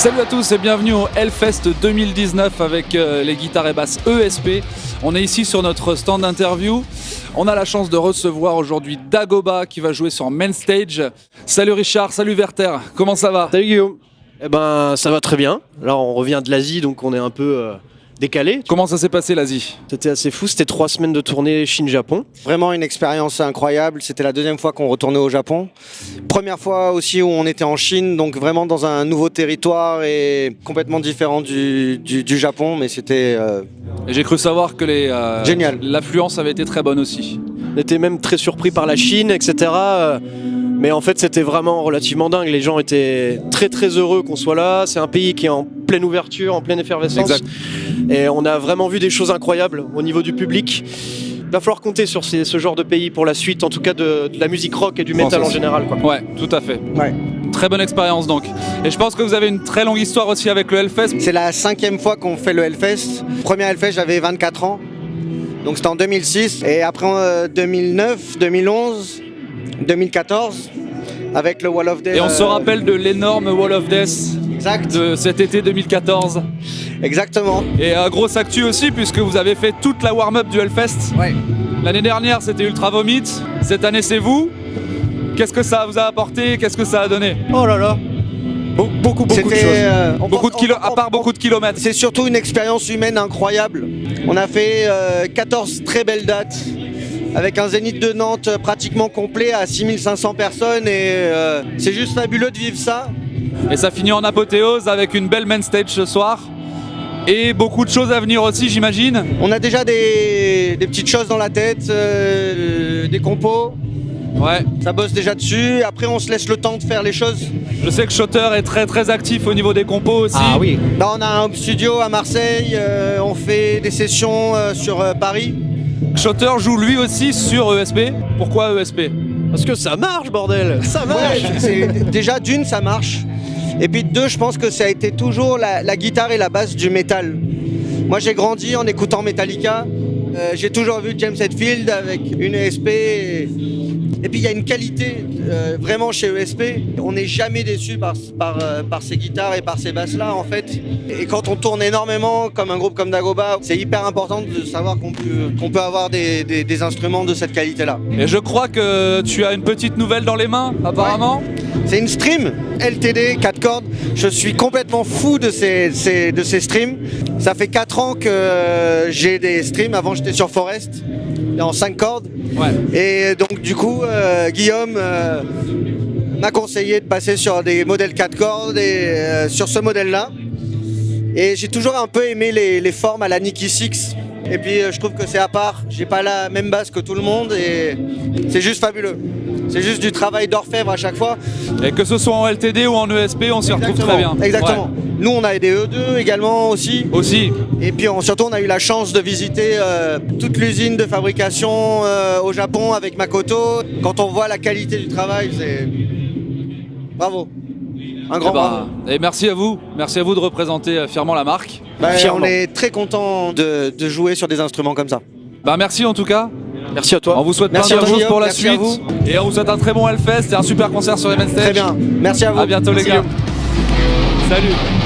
Salut à tous et bienvenue au Hellfest 2019 avec euh, les guitares et basses ESP. On est ici sur notre stand d'interview. On a la chance de recevoir aujourd'hui Dagoba qui va jouer sur Main Stage. Salut Richard, salut Werther, comment ça va? Salut Guillaume. Eh ben ça va très bien. Là on revient de l'Asie donc on est un peu euh, décalé. Comment ça s'est passé l'Asie? C'était assez fou, c'était trois semaines de tournée Chine-Japon. Vraiment une expérience incroyable. C'était la deuxième fois qu'on retournait au Japon. Première fois aussi où on était en Chine, donc vraiment dans un nouveau territoire et complètement différent du, du- du Japon, mais c'était euh, J'ai cru savoir que les, euh, Génial. l'affluence avait été très bonne aussi. On était même très surpris par la Chine, etc. euh, Mais en fait c'était vraiment relativement dingue. Les gens étaient très très heureux qu'on soit là. C'est un pays qui est en pleine ouverture, en pleine effervescence. Exact. Et on a vraiment vu des choses incroyables au niveau du public. Il va falloir compter sur ces- ce genre de pays pour la suite, en tout cas de, de la musique rock et du Bon, métal en général. Quoi. Ouais, tout à fait. Ouais. Très bonne expérience donc. Et je pense que vous avez une très longue histoire aussi avec le Hellfest. c'est la cinquième fois qu'on fait le Hellfest. Premier Hellfest, j'avais 24 ans, donc c'était en 2006. Et après euh, 2009, 2011, 2014, avec le Wall of Death. Et on se euh, rappelle de l'énorme Wall of Death Exact. de cet été 2014. Exactement. Et euh, grosse actu aussi puisque vous avez fait toute la warm-up du Hellfest. Ouais. L'année dernière c'était Ultra Vomit, cette année c'est vous. Qu'est-ce que ça vous a apporté? Qu'est-ce que ça a donné? Oh là là Be- Beaucoup, beaucoup de choses. euh, Beaucoup de pense- kilo, on- à part beaucoup de kilomètres. C'est surtout une expérience humaine incroyable. On a fait euh, 14 très belles dates avec un zénith de Nantes euh, pratiquement complet à 6500 personnes et euh, c'est juste fabuleux de vivre ça. Et ça finit en apothéose avec une belle main stage ce soir. Et beaucoup de choses à venir aussi j'imagine. On a déjà des, des petites choses dans la tête, euh, des compos, Ouais, ça bosse déjà dessus. Après on se laisse le temps de faire les choses. je sais que Shotter est très très actif au niveau des compos aussi. Ah oui Là on a un home studio à Marseille, euh, on fait des sessions euh, sur Paris. Shotter joue lui aussi sur ESP. Pourquoi ESP Parce que ça marche, bordel. Ça marche. Ouais, déjà d'une ça marche. Et puis de deux je pense que ça a été toujours la, la guitare et la basse du métal. Moi j'ai grandi en écoutant Metallica, Euh, j'ai toujours vu James Hetfield avec une ESP et, et puis il y a une qualité euh, vraiment chez ESP, on n'est jamais déçu par, par, euh, par ces guitares et par ces basses là en fait. Et quand on tourne énormément comme un groupe comme Dagoba, c'est hyper important de savoir qu'on peut, avoir des, des- des instruments de cette qualité là. Et je crois que tu as une petite nouvelle dans les mains apparemment. C'est une stream LTD 4 cordes. Je suis complètement fou de ces, ces- de ces streams. Ça fait 4 ans que j'ai des streams. Avant, j'étais sur Forest en 5 cordes. Ouais. Et donc, du coup, euh, Guillaume euh, m'a conseillé de passer sur des modèles 4 cordes et euh, sur ce modèle-là. Et j'ai toujours un peu aimé les, les formes à la Nicky Six. Et puis, euh, je trouve que c'est à part. J'ai pas la même basse que tout le monde et c'est juste fabuleux. C'est juste du travail d'orfèvre à chaque fois. Et que ce soit en LTD ou en ESP, on s'y retrouve très bien. Exactement. Ouais. Nous, on a des E2 également aussi. Aussi. Et puis on- surtout, on a eu la chance de visiter euh, toute l'usine de fabrication euh, au Japon avec Makoto. Quand on voit la qualité du travail, c'est. Bravo. Un grand Eh ben, bravo. et merci à vous. Merci à vous de représenter euh, fièrement la marque. Bah, fièrement. on est très content de, de jouer sur des instruments comme ça. Bah merci en tout cas. Merci à toi. On vous souhaite Merci plein de choses pour la. Merci suite. à Et on vous souhaite un très bon Hellfest et un super concert sur les main stage. Très bien. Merci à vous. À bientôt les gars. Salut.